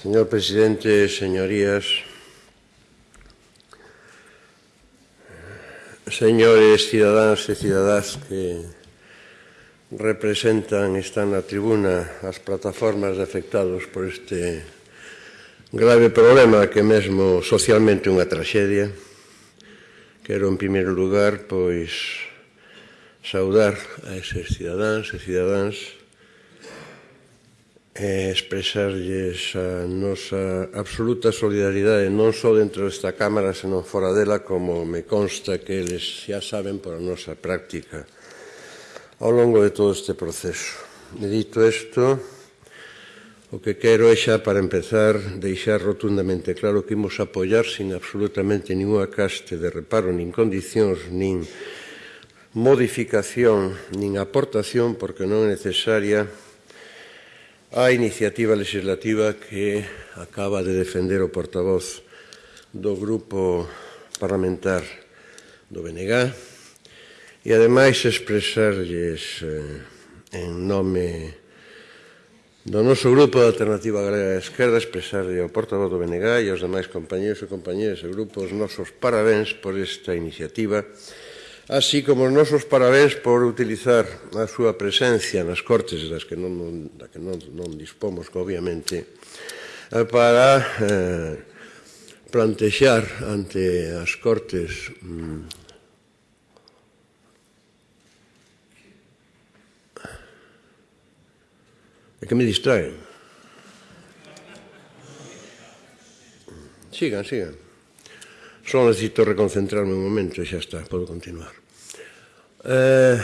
Señor presidente, señorías, señores cidadáns e cidadás que representan, están na tribuna as plataformas de afectados por este grave problema que mesmo socialmente unha traxedia. Quero, en primeiro lugar, pois, saudar a eses cidadáns e cidadáns e expresarlles a nosa absoluta solidaridade non só dentro desta Cámara, senón fora dela, como me consta que eles xa saben por a nosa práctica ao longo de todo este proceso. E dito isto, o que quero é xa para empezar deixar rotundamente claro que imos apoiar sin absolutamente ninguna caste de reparo, nin condicións, nin modificación, nin aportación, porque non é necesaria a iniciativa legislativa que acaba de defender o portavoz do grupo parlamentar do BNG e ademais expresarlles eh, en nome do noso grupo de Alternativa Galega de Esquerda expresarlle ao portavoz do BNG e aos demais compañeros e compañeras e grupos nosos parabéns por esta iniciativa así como os nosos parabéns por utilizar a súa presencia nas cortes das que non, non, da que non, non dispomos, obviamente, eh, para eh, plantexar ante as cortes mm, É que me distraen. Sigan, sigan. Só necesito reconcentrarme un momento e xa está, podo continuar. Eh,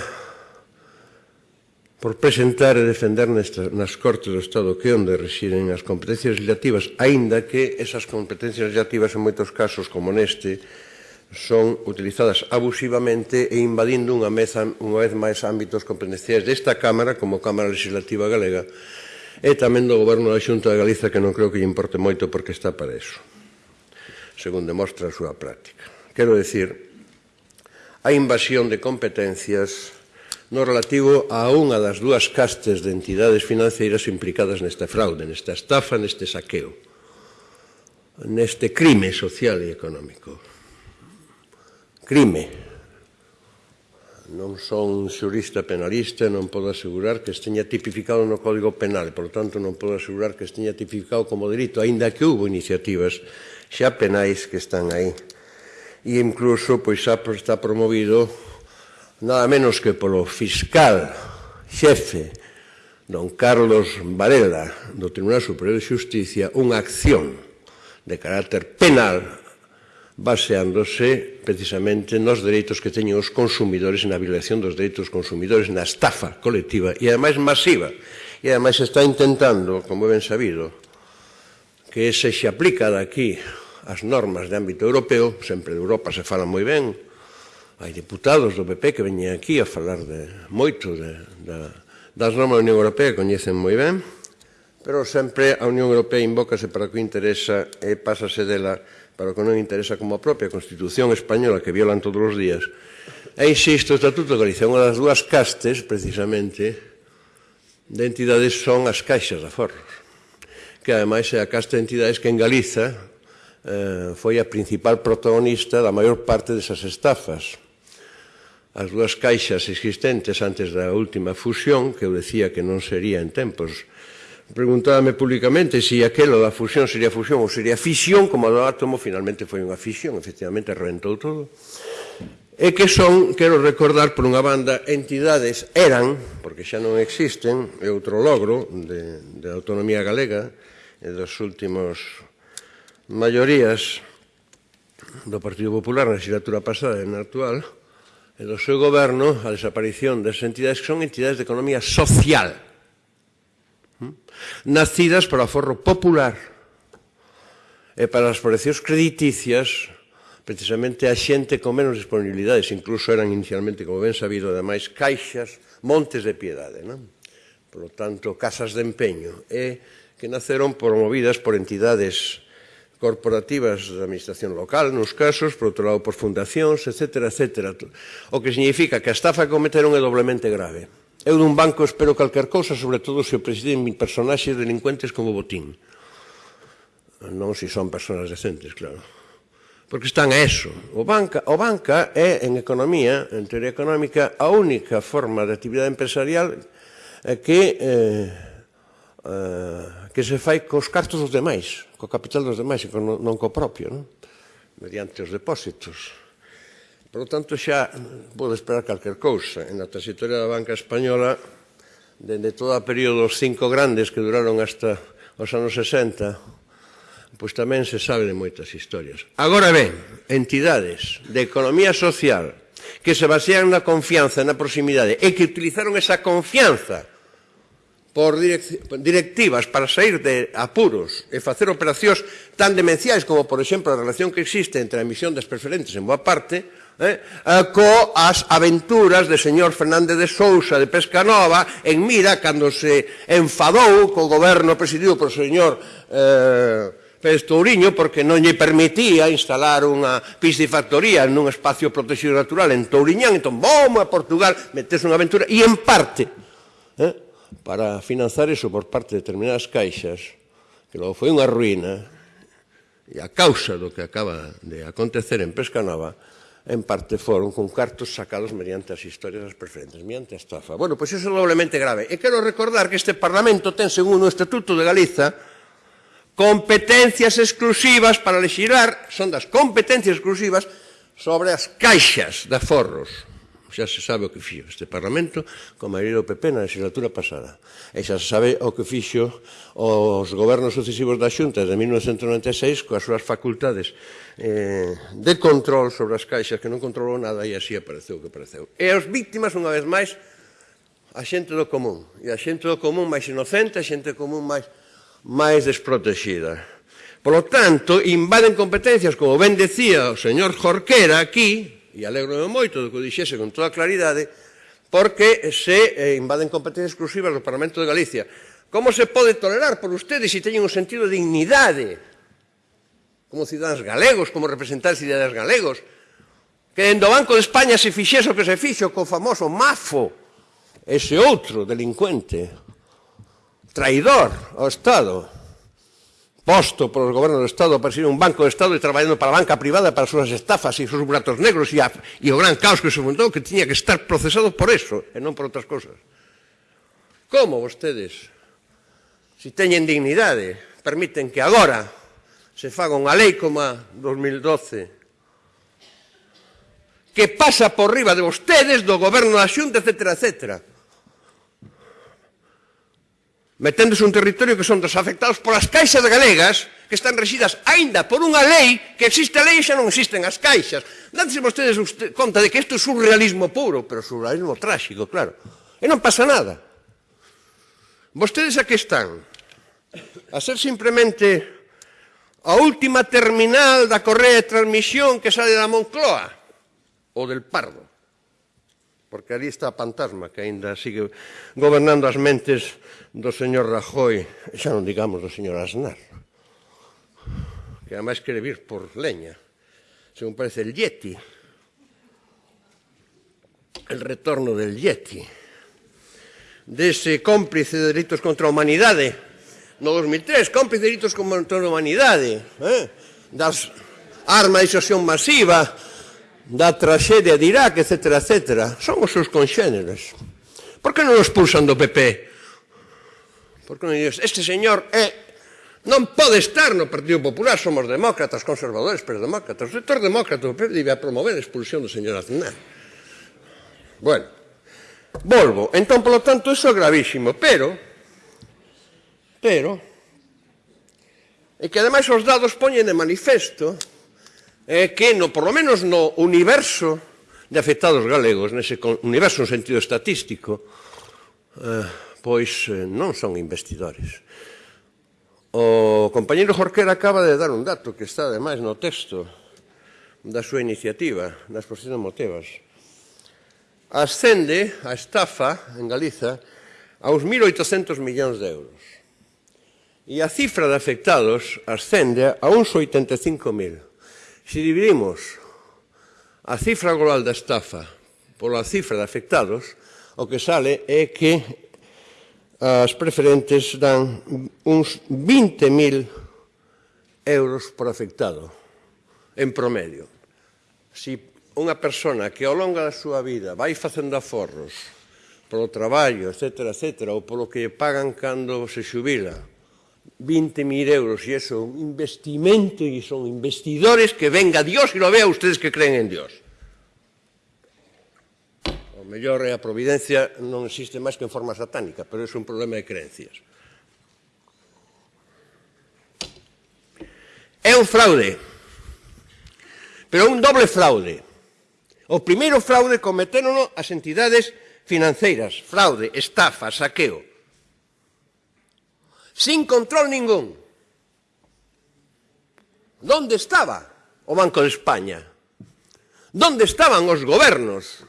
por presentar e defender nesta, nas Cortes do Estado que onde residen as competencias legislativas, aínda que esas competencias legislativas en moitos casos, como neste, son utilizadas abusivamente e invadindo unha, meza, unha vez máis ámbitos competenciais desta Cámara, como Cámara Legislativa Galega, e tamén do Goberno da Xunta de Galiza, que non creo que lle importe moito porque está para eso según demostra a súa práctica. Quero decir, a invasión de competencias no relativo a unha das dúas castes de entidades financeiras implicadas nesta fraude, nesta estafa, neste saqueo, neste crime social e económico. Crime. Non son xurista penalista, non podo asegurar que esteña tipificado no Código Penal, por tanto non podo asegurar que esteña tipificado como delito, aínda que hubo iniciativas xa penais que están aí. E incluso pois xa está promovido nada menos que polo fiscal xefe don Carlos Varela do Tribunal Superior de Justicia unha acción de carácter penal baseándose precisamente nos dereitos que teñen os consumidores na violación dos dereitos dos consumidores na estafa colectiva e ademais masiva e ademais está intentando, como ben sabido que se se aplica daqui as normas de ámbito europeo, sempre de Europa se fala moi ben, hai deputados do PP que veñen aquí a falar de moito de, da, das normas da Unión Europea, coñecen moi ben, pero sempre a Unión Europea invócase para o que interesa e pásase dela para o que non interesa como a propia Constitución española que violan todos os días. E insisto, o Estatuto de Galicia, unha das dúas castes, precisamente, de entidades son as caixas de aforros que ademais é a casta de entidades que en Galiza eh, foi a principal protagonista da maior parte desas estafas. As dúas caixas existentes antes da última fusión, que eu decía que non sería en tempos, preguntábame públicamente se si aquelo da fusión sería fusión ou sería fisión, como a do átomo finalmente foi unha fisión, efectivamente reventou todo. E que son, quero recordar por unha banda, entidades eran, porque xa non existen, é outro logro de, de autonomía galega, e dos últimos maiorías do Partido Popular na legislatura pasada e na actual e do seu goberno a desaparición das entidades que son entidades de economía social hm, nacidas para o forro popular e para as precios crediticias precisamente a xente con menos disponibilidades, incluso eran inicialmente, como ben sabido, ademais, caixas, montes de piedade, non? Por lo tanto, casas de empeño. E que naceron promovidas por entidades corporativas da administración local, nos casos, por outro lado, por fundacións, etc. etc. O que significa que a estafa que cometeron é doblemente grave. Eu dun banco espero calquer cousa, sobre todo se o presiden personaxes delincuentes como botín. Non se son personas decentes, claro. Porque están a eso. O banca, o banca é, en economía, en teoría económica, a única forma de actividade empresarial que eh, eh, que se fai cos cartos dos demais, co capital dos demais e non, non co propio, non? mediante os depósitos. Por lo tanto, xa pode esperar calquer cousa. En a trasitoria da banca española, dende todo o período dos cinco grandes que duraron hasta os anos 60, pois tamén se sabe de moitas historias. Agora ben, entidades de economía social que se basean na confianza, na proximidade, e que utilizaron esa confianza por directivas para sair de apuros e facer operacións tan demenciais como, por exemplo, a relación que existe entre a emisión das preferentes en boa parte eh, eh co as aventuras de señor Fernández de Sousa de Pescanova en Mira cando se enfadou co goberno presidido por señor eh, Pérez Touriño porque non lle permitía instalar unha piscifactoría nun espacio protegido natural en Touriñán. Entón, vamos a Portugal, metes unha aventura e en parte eh, para financiar eso por parte de determinadas caixas, que logo foi unha ruína, e a causa do que acaba de acontecer en Pesca Nova, en parte foron con cartos sacados mediante as historias das preferentes, mediante a estafa. Bueno, pois iso é doblemente grave. E quero recordar que este Parlamento ten, segundo o Estatuto de Galiza, competencias exclusivas para legislar, son das competencias exclusivas sobre as caixas de aforros xa se sabe o que fixo este Parlamento con maioría do PP na legislatura pasada. E xa se sabe o que fixo os gobernos sucesivos da Xunta de 1996 coas súas facultades eh, de control sobre as caixas que non controlou nada e así apareceu o que apareceu. E as víctimas, unha vez máis, a xente do común. E a xente do común máis inocente, a xente do común máis, máis desprotexida. Por lo tanto, invaden competencias, como ben decía o señor Jorquera aquí, e alegro moito do que o dixese con toda claridade, porque se eh, invaden competencias exclusivas do Parlamento de Galicia. Como se pode tolerar por ustedes se teñen un sentido de dignidade como cidadans galegos, como representantes de cidadans galegos, que en do Banco de España se fixese o que se fixo co famoso mafo, ese outro delincuente, traidor ao Estado, posto polos gobernos do Estado para ser un banco do Estado e traballando para a banca privada para as súas estafas e os seus buratos negros e, a, e o gran caos que se montou que tiña que estar procesado por eso e non por outras cosas. Como vostedes, se teñen dignidade, permiten que agora se faga unha lei como a 2012 que pasa por riba de vostedes, do goberno da xunta, etcétera, etcétera meténdose un territorio que son dos afectados polas caixas galegas que están regidas aínda por unha lei que existe a lei e xa non existen as caixas. Danse vostedes usted, conta de que isto é surrealismo puro, pero surrealismo trágico, claro. E non pasa nada. Vostedes aquí están? A ser simplemente a última terminal da correa de transmisión que sale da Moncloa ou del Pardo porque ali está a fantasma que aínda sigue gobernando as mentes do señor Rajoy, xa non digamos do señor Aznar, que además quere vir por leña, según parece el Yeti, el retorno del Yeti, dese de cómplice de delitos contra a humanidade, no 2003, cómplice de delitos contra a humanidade, eh? das armas de disuasión masiva, da traxedia de Irak, etc, etc, son os seus conxéneres. Por que non os pulsan do PP? Por que non dixes, este señor é non pode estar no Partido Popular, somos demócratas, conservadores, pero demócratas. O sector demócrata do PP debe promover a expulsión do señor Aznar. Bueno, volvo. Entón, polo tanto, iso é gravísimo, pero, pero, e que ademais os dados poñen de manifesto é que, no, por lo menos no universo de afectados galegos, nese universo no sentido estatístico, eh, pois eh, non son investidores. O compañero Jorquera acaba de dar un dato que está, ademais, no texto da súa iniciativa, da exposición de Ascende a estafa en Galiza aos 1.800 millóns de euros. E a cifra de afectados ascende a uns 85.000. Se dividimos a cifra global da estafa pola cifra de afectados, o que sale é que as preferentes dan uns 20.000 euros por afectado, en promedio. Si unha persona que ao longo da súa vida vai facendo aforros polo traballo, etc., etc., ou polo que pagan cando se xubila, 20.000 euros e eso, un investimento e son investidores que venga Dios e lo vea ustedes que creen en Dios. O mellor é a providencia non existe máis que en forma satánica, pero é un problema de creencias. É un fraude, pero un doble fraude. O primeiro fraude cometeron as entidades financeiras, fraude, estafa, saqueo sin control ningún. Donde estaba o Banco de España? Donde estaban os gobernos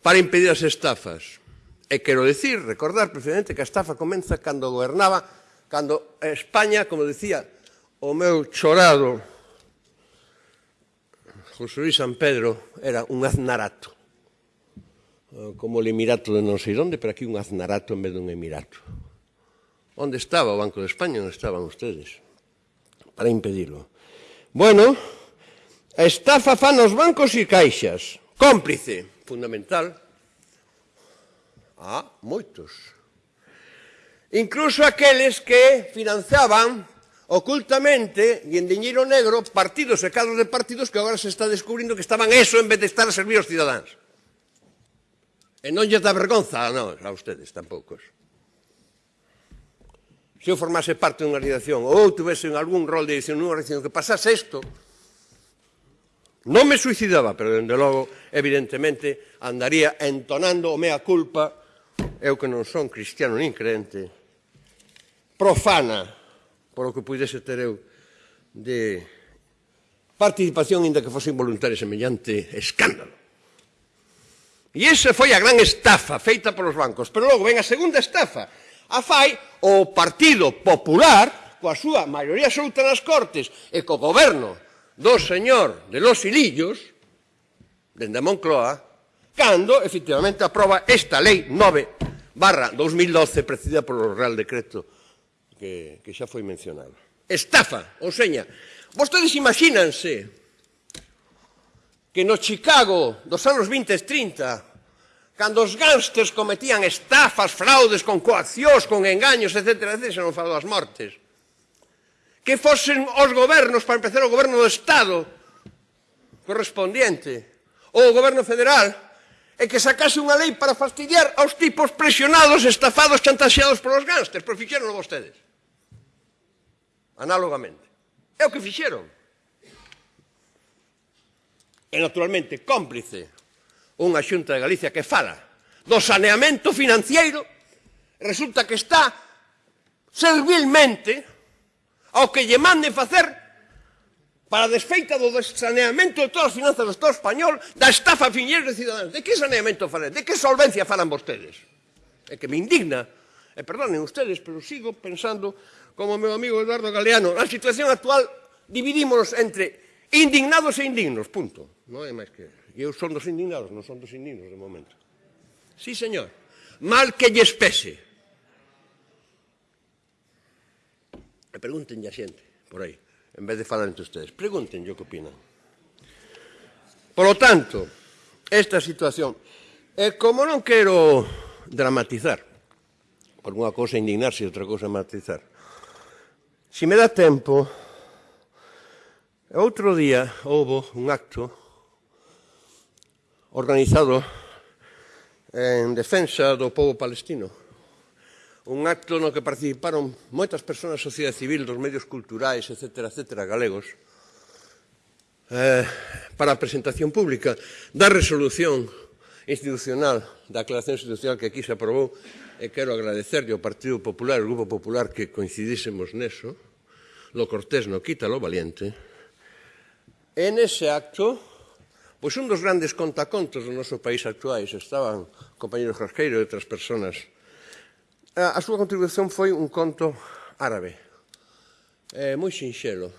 para impedir as estafas? E quero decir, recordar precisamente que a estafa comeza cando gobernaba, cando España, como decía o meu chorado José Luis San Pedro, era un aznarato. Como o emirato de non sei onde, pero aquí un aznarato en vez dun emirato. Onde estaba o Banco de España? Onde estaban ustedes? Para impedilo. Bueno, a estafa fan os bancos e caixas. Cómplice, fundamental. Ah, moitos. Incluso aqueles que financiaban ocultamente e en diñeiro negro partidos e cadros de partidos que agora se está descubrindo que estaban eso en vez de estar a servir aos cidadáns. E non lle dá vergonza non, a ustedes tampouco se eu formase parte dunha organización ou tuvese algún rol de edición nunha organización que pasase isto, non me suicidaba, pero, dende logo, evidentemente, andaría entonando o mea culpa, eu que non son cristiano nin crente, profana, polo que pudese ter eu, de participación, inda que fose involuntaria semellante escándalo. E esa foi a gran estafa feita polos bancos. Pero logo ven a segunda estafa, a fai o Partido Popular, coa súa maioría absoluta nas Cortes e co goberno do señor de los Ilillos, dende Moncloa, cando efectivamente aproba esta lei 9 barra 2012 precedida polo Real Decreto que, que xa foi mencionado. Estafa, ou seña, vostedes imagínanse que no Chicago dos anos 20 e 30 Cando os gángsters cometían estafas, fraudes, con coaccións, con engaños, etc., etc., non falo das mortes. Que fosen os gobernos, para empezar, o goberno do Estado correspondiente, ou o goberno federal, e que sacase unha lei para fastidiar aos tipos presionados, estafados, chantaxeados polos gángsters, pero fixeronlo vostedes. Análogamente. É o que fixeron. E, naturalmente, cómplice unha xunta de Galicia que fala do saneamento financiero, resulta que está servilmente ao que lle mande facer para a desfeita do saneamento de todas as finanzas do Estado español da estafa finheira de cidadáns. De que saneamento falan? De que solvencia falan vostedes? É que me indigna, e perdonen ustedes, pero sigo pensando como meu amigo Eduardo Galeano, na situación actual dividímonos entre indignados e indignos, punto. Non é máis que eso. Eu son dos indignados, non son dos indignos de momento. Sí, señor. Mal que lles pese. E pregunten a xente por aí, en vez de falar entre ustedes. Pregunten o que opinan. Por lo tanto, esta situación... E como non quero dramatizar, por unha cosa indignarse e outra cosa matizar, se si me dá tempo, outro día houve un acto organizado en defensa do povo palestino. Un acto no que participaron moitas persoas da sociedade civil, dos medios culturais, etc., etc., galegos, eh, para a presentación pública da resolución institucional, da aclaración institucional que aquí se aprobou, e quero agradecerlle ao Partido Popular, ao Grupo Popular que coincidísemos neso, lo cortés no quita lo valiente, en ese acto Pois un dos grandes contacontos do noso país actuais, estaban compañeros Rasqueiro e outras personas, a, a súa contribución foi un conto árabe, eh, moi sinxelo.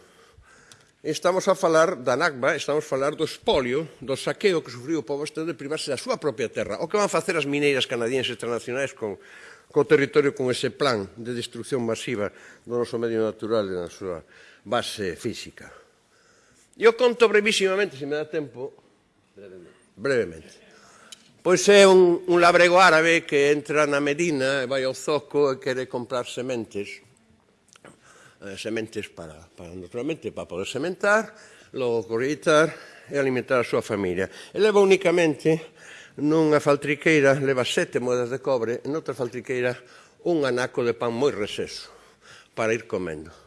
Estamos a falar da Nagba, estamos a falar do espolio, do saqueo que sufriu o povo estado de privarse da súa propia terra. O que van facer as mineiras canadienses transnacionais con, co territorio con ese plan de destrucción masiva do noso medio natural e da súa base física. E o conto brevísimamente, se me dá tempo, Brevemente. Brevemente. Pois é un, un labrego árabe que entra na Medina e vai ao zoco e quere comprar sementes. Eh, sementes para, para, naturalmente, para poder sementar, logo corritar e alimentar a súa familia. E leva únicamente nunha faltriqueira leva sete moedas de cobre e noutra faltriqueira un anaco de pan moi reseso para ir comendo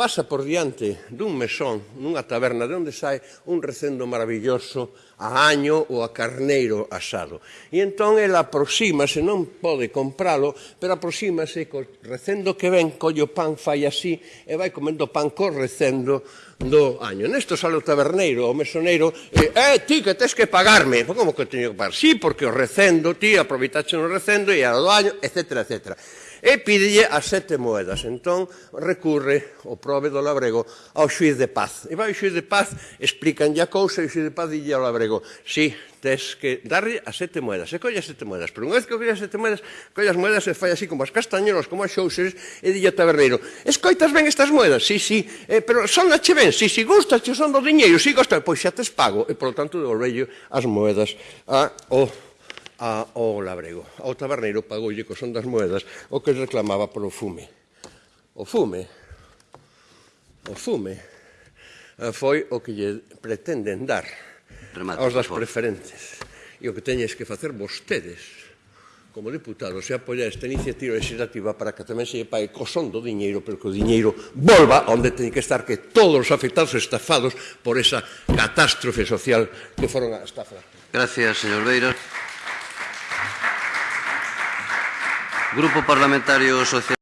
pasa por diante dun mesón, nunha taberna, de onde sai un recendo maravilloso a año ou a carneiro asado. E entón ela aproxímase, non pode compralo, pero aproxímase co recendo que ven, colle o pan, fai así, e vai comendo pan co recendo do año. Nesto sale o taberneiro, o mesoneiro, e, eh, ti, que tes que pagarme. Como que teño que pagar? Sí, porque o recendo, ti, aproveitaxe no recendo, e a do año, etcétera, etcétera e pídelle as sete moedas. Entón, recurre o prove do labrego ao xuiz de paz. E vai o xuiz de paz, explicanlle a cousa e o xuiz de paz dille ao labrego, si, sí, tes que darlle as sete moedas. E colle as sete moedas. Pero unha vez que colle as sete moedas, colle as moedas e fai así como as castañeros, como as xouses, e dille ao taberneiro, escoitas ben estas moedas? Si, sí, si, sí. eh, pero son che ben, si, sí, si, che son do diñeiro, si, sí, gusta, pois xa tes pago. E, polo tanto, devolvello as moedas ao Ah, a, ao labrego. Ao taberneiro pagoulle co son das moedas o que reclamaba polo fume. O fume, o fume, eh, foi o que lle pretenden dar Remate, aos das preferentes. E o que teñes que facer vostedes, como deputados, se apoiar esta iniciativa legislativa para que tamén se lle pague co son do diñeiro, pero que o diñeiro volva onde teñen que estar que todos os afectados estafados por esa catástrofe social que foron a estafa. Gracias, señor Beiras. Grupo Parlamentario Social